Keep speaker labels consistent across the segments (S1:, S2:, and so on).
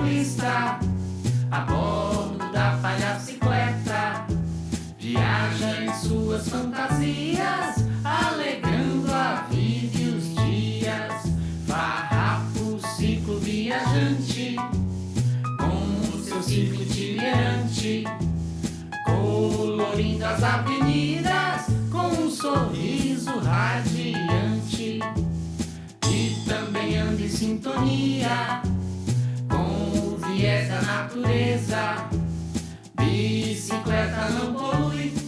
S1: palhaciclista a bordo da palhacicleta viaja em suas fantasias, alegrando a vida e os dias. Farrapo ciclo viajante com seu ciclo itinerante, colorindo as avenidas com um sorriso radiante e também anda em sintonia viés da natureza. Bicicleta não polui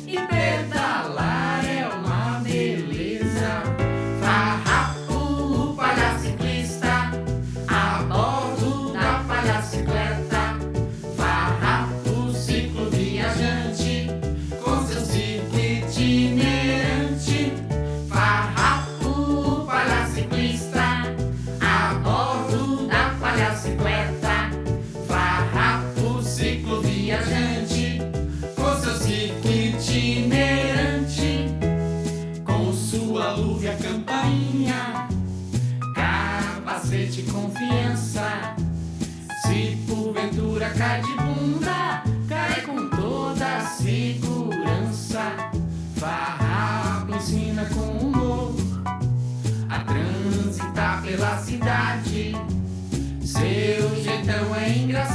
S1: cai de bunda, cai com toda segurança. Farrapo ensina com humor a transitar pela cidade. Seu jeitão é engraçado,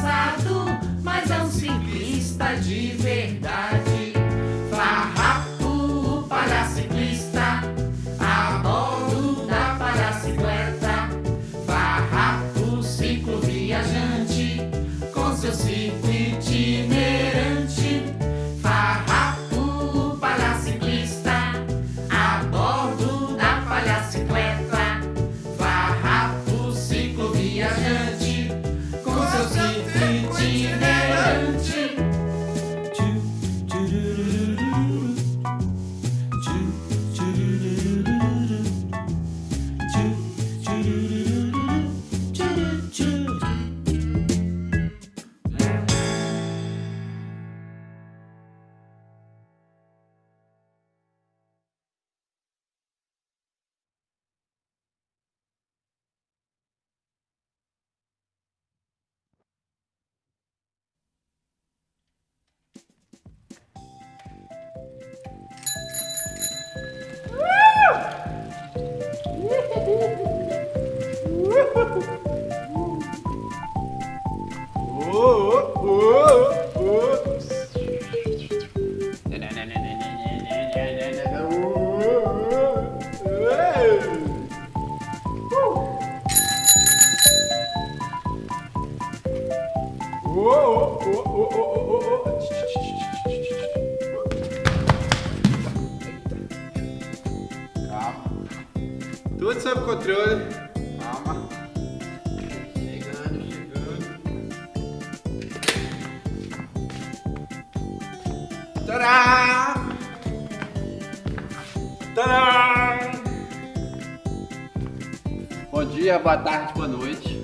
S2: boa tarde, boa noite.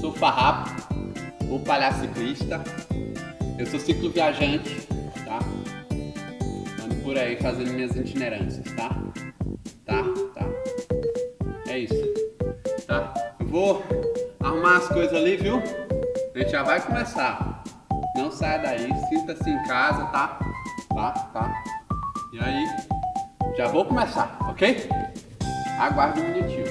S2: Sou Farrapo, o palhaço ciclista. Eu sou ciclo viajante, tá? Ando por aí fazendo minhas itinerâncias, tá? Tá, tá. É isso. Tá? Eu vou arrumar as coisas ali, viu? A gente já vai começar. Não saia daí, sinta-se em casa, tá? Tá, tá. E aí, já vou começar, ok? Aguarde um minutinho.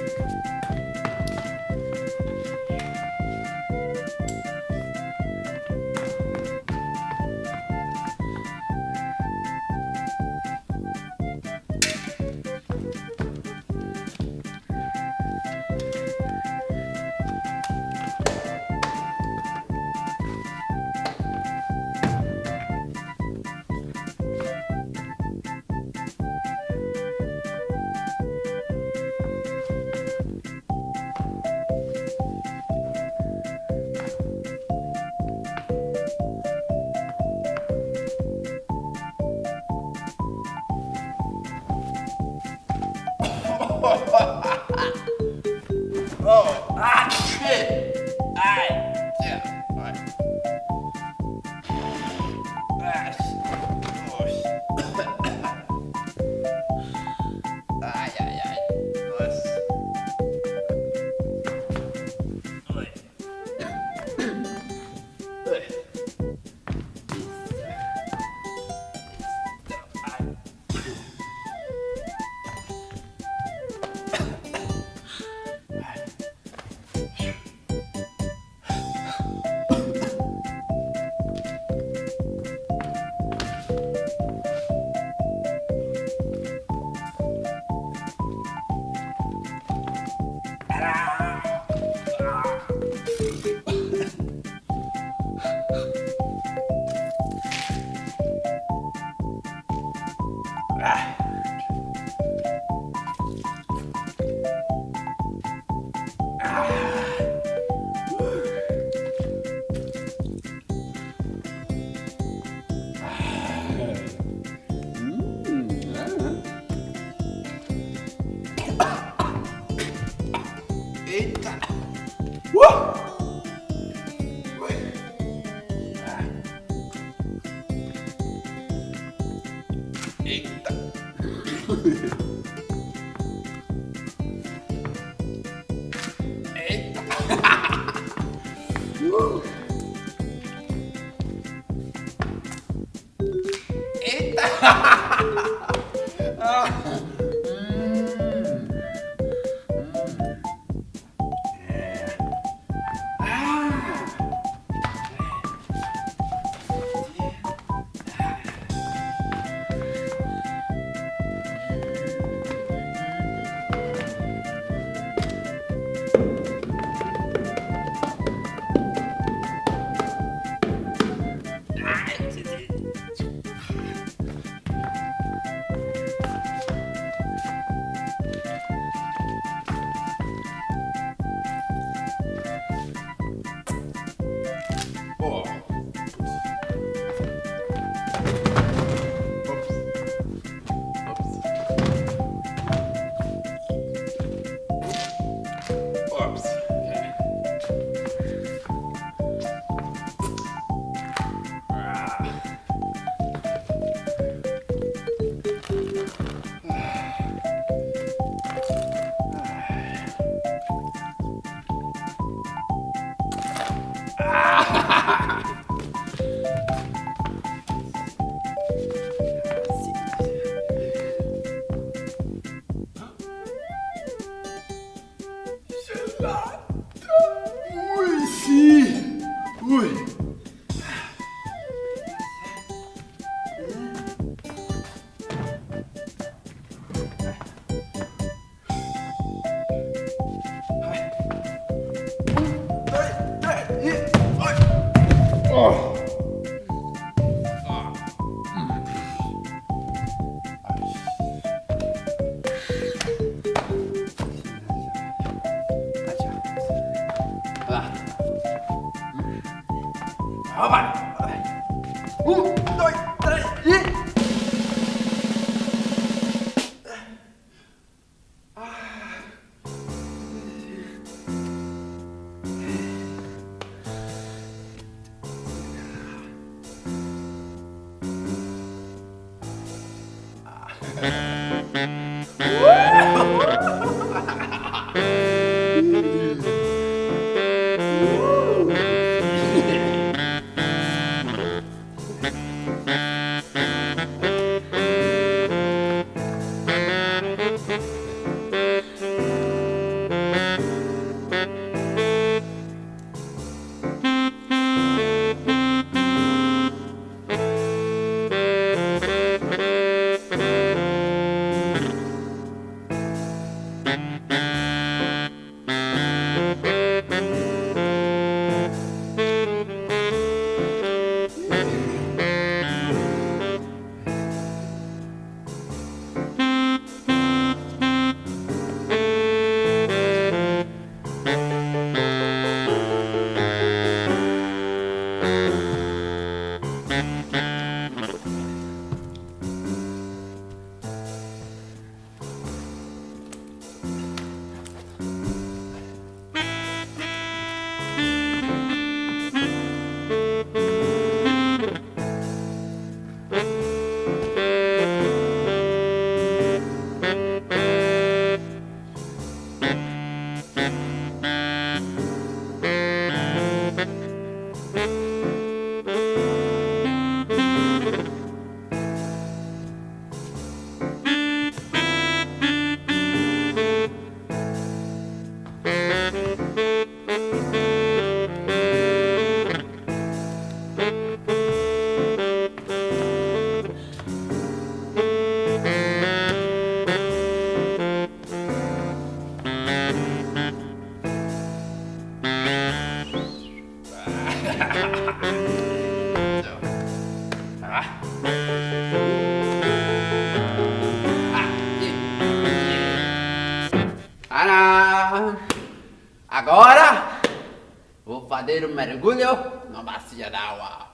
S2: Um mergulho na bacia d'água.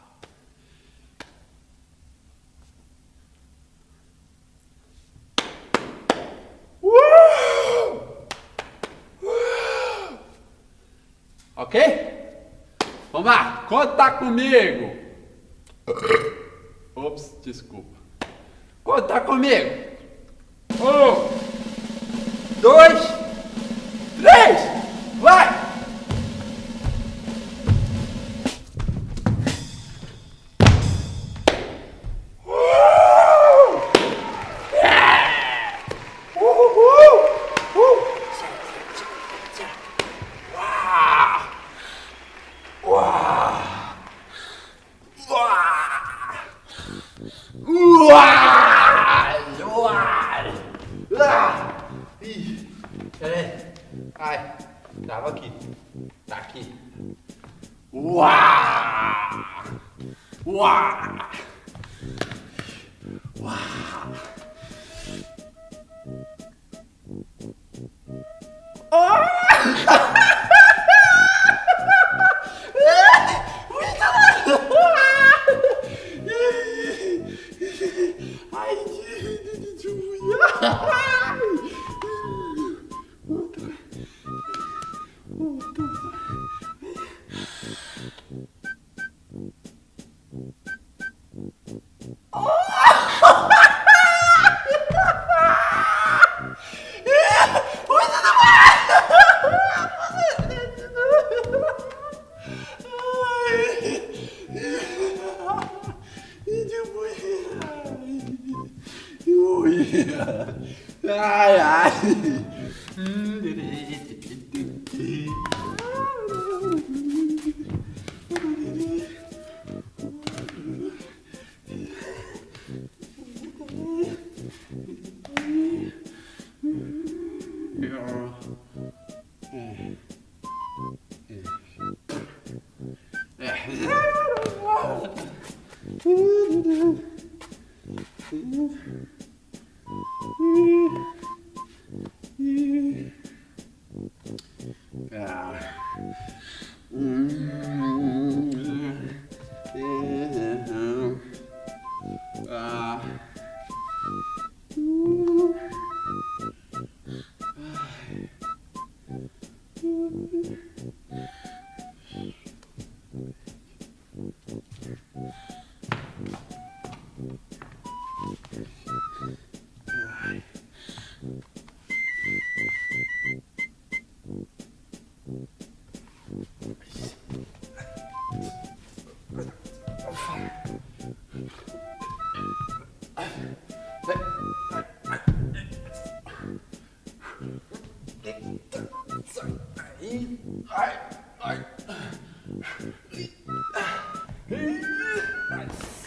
S2: Ok? Vamos lá, conta comigo. Ops, desculpa. Conta comigo.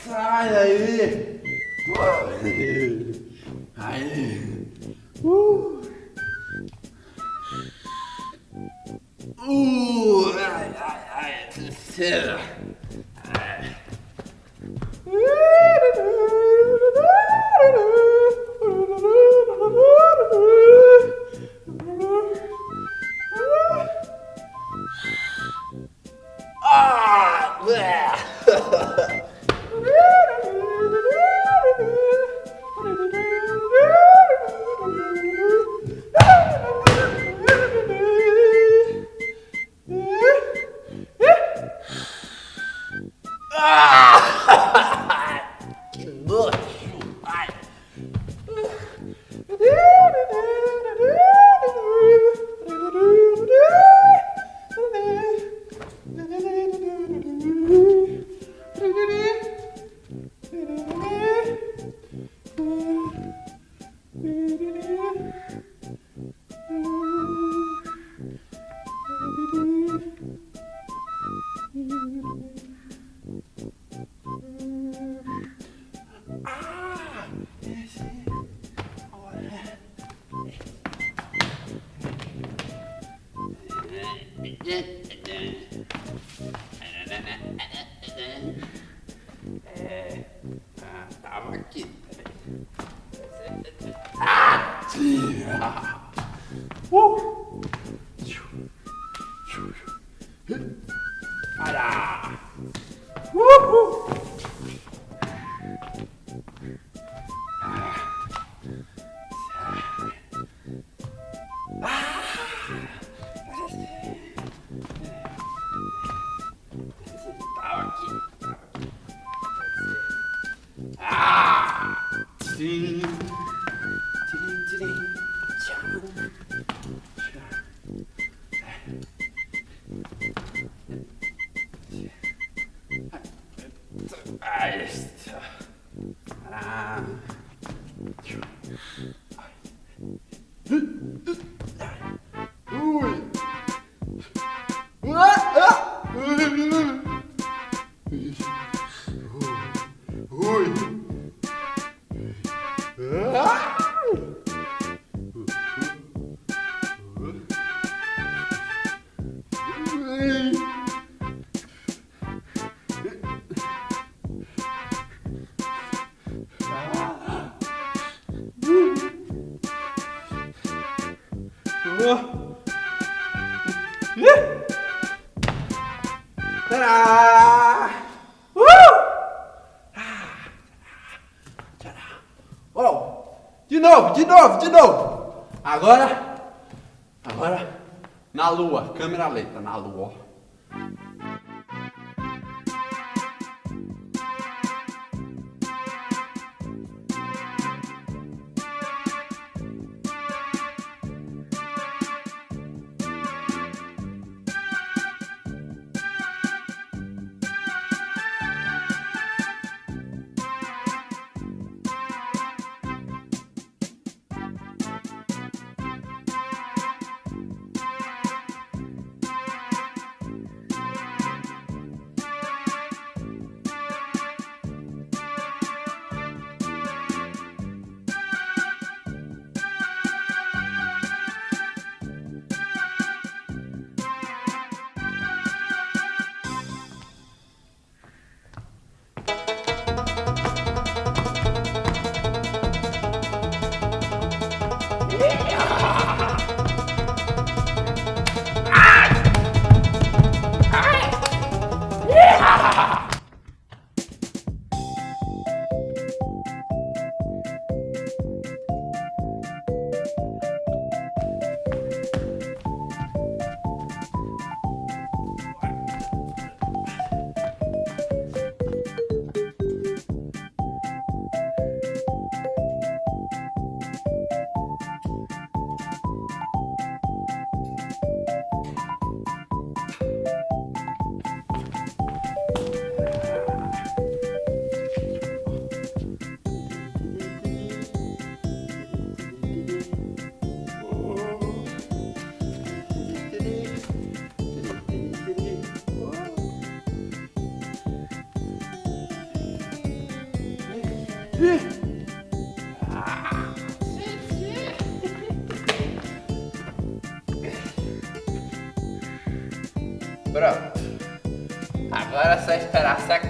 S2: Sai aí! Aí! Uh! Uh! Ai, ai, ai! Terceira! Novo, de novo. Agora, agora, na lua, câmera lenta, na lua. Pronto. Agora é só esperar secar.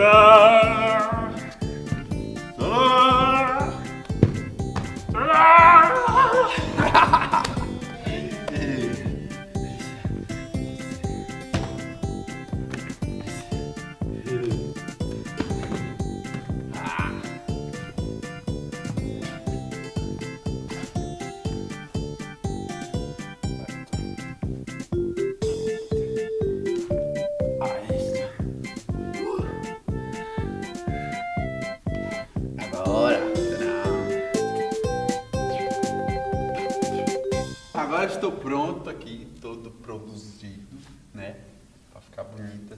S2: Israel.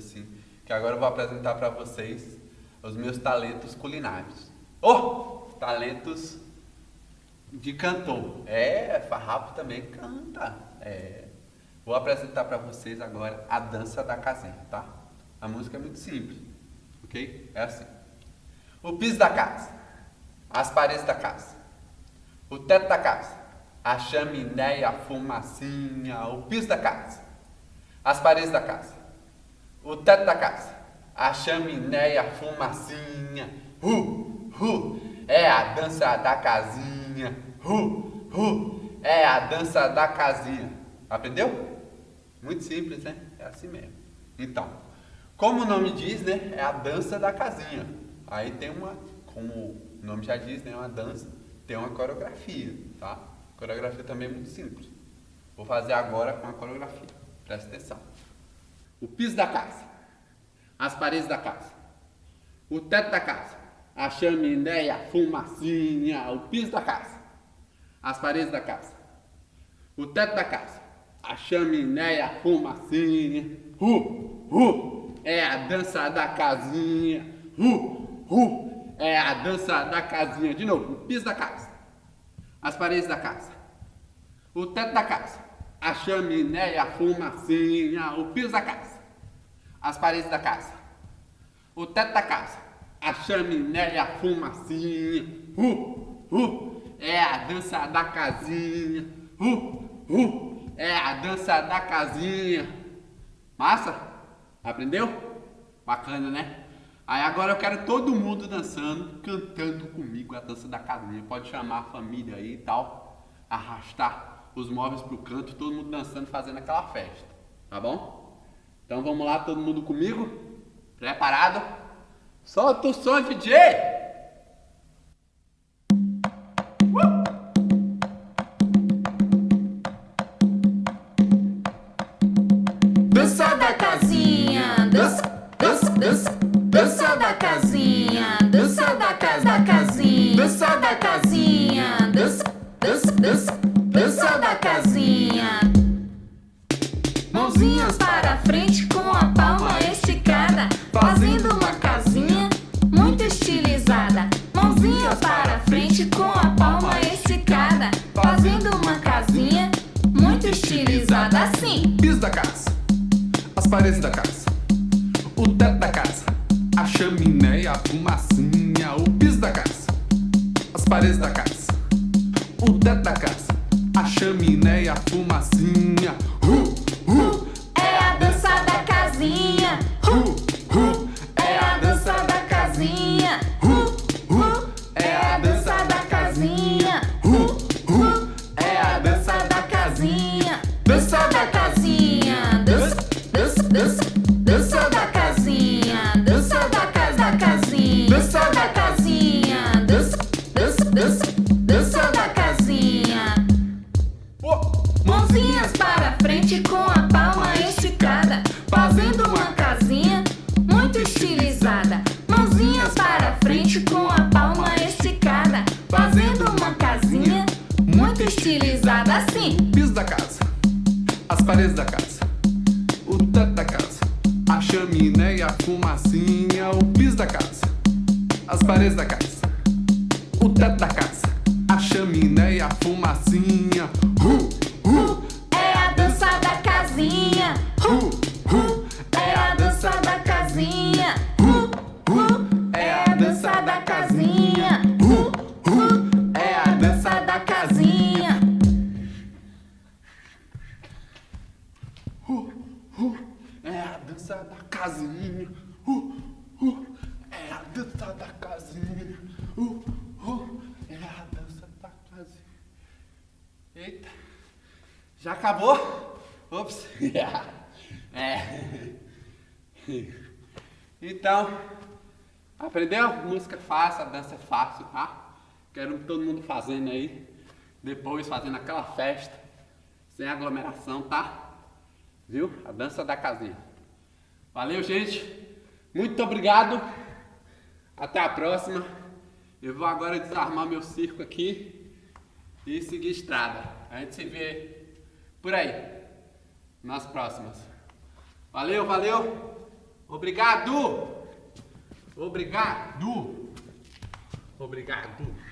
S2: Assim. Que agora eu vou apresentar pra vocês os meus talentos culinários. Oh! Talentos de cantor. É, Farrapo também canta. É. Vou apresentar pra vocês agora a dança da casinha, tá? A música é muito simples, ok? É assim. O piso da casa, as paredes da casa, o teto da casa, a chaminé, a fumacinha, o piso da casa, as paredes da casa, o teto da casa, a chaminé, a fumacinha, hu, hu, é a dança da casinha, hu, hu, é a dança da casinha. Aprendeu? Muito simples, né? É assim mesmo. Então, como o nome diz, né? É a dança da casinha. Aí tem uma, como o nome já diz, né? Uma dança, tem uma coreografia, tá? A coreografia também é muito simples. Vou fazer agora com a coreografia. Presta atenção. O piso da casa, as paredes da casa, o teto da casa, a chaminé, a fumacinha, o piso da casa, as paredes da casa, o teto da casa, a chaminé, a fumacinha, hu, hu, é a dança da casinha, hu, hu, é a dança da casinha, de novo, o piso da casa, as paredes da casa, o teto da casa, a chaminé, a fumacinha, o piso da casa, as paredes da casa, o teto da casa, a chaminé, a fumacinha, hu, hu, é a dança da casinha, hu, hu, é a dança da casinha. Massa? Aprendeu? Bacana, né? Aí agora eu quero todo mundo dançando, cantando comigo a dança da casinha. Pode chamar a família aí e tal, arrastar os móveis pro canto, todo mundo dançando, fazendo aquela festa. Tá bom? Então vamos lá, todo mundo comigo? Preparado? Solta o som, DJ!
S3: Uh, uh,
S1: é a dança da casinha.
S3: Uh, uh,
S1: é a dança da casinha.
S2: Eita. Já acabou? Ops. É. Então, aprendeu? Música é fácil, a dança é fácil, tá? Quero todo mundo fazendo aí. Depois fazendo aquela festa. Sem aglomeração, tá? Viu? A dança da casinha. Valeu, gente. Muito obrigado. Até a próxima. Eu vou agora desarmar meu circo aqui e seguir estrada. A gente se vê por aí nas próximas. Valeu, valeu. Obrigado. Obrigado. Obrigado.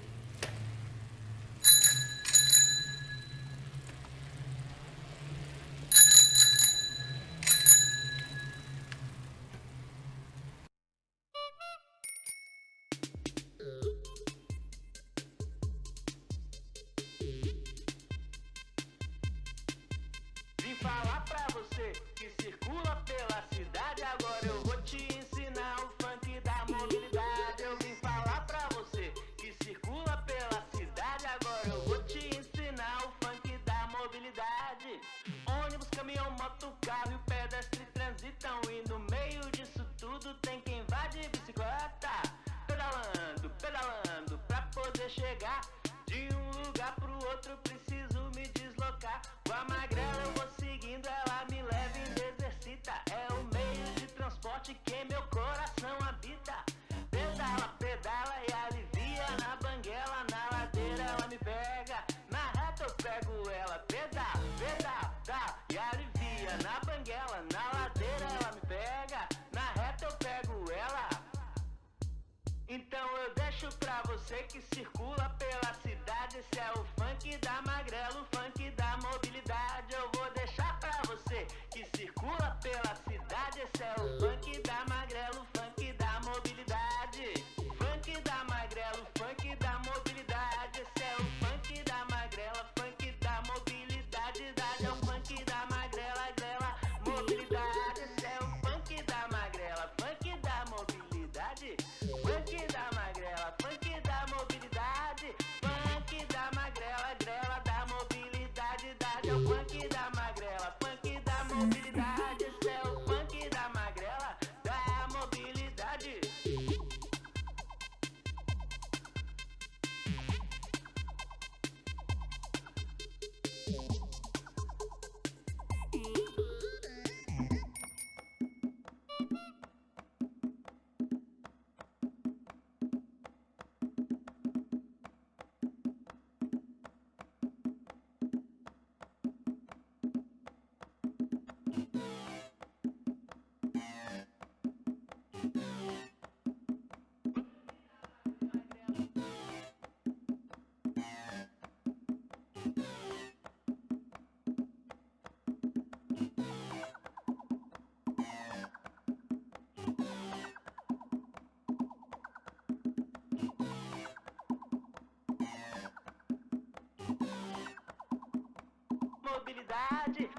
S4: moto, carro e o pedestre transitam. E no meio disso tudo tem quem vá de bicicleta. Pedalando, pedalando pra poder chegar De um lugar pro outro. Preciso me deslocar. Com a magrela eu vou seguindo, ela me leva e me exercita. É o meio de transporte que meu
S1: coração habita. pra você que circula pela cidade. Esse é o funk da magrelo, funk da mobilidade. Eu vou deixar pra você que circula pela cidade. Esse é o funk da magrelo. mobilidade.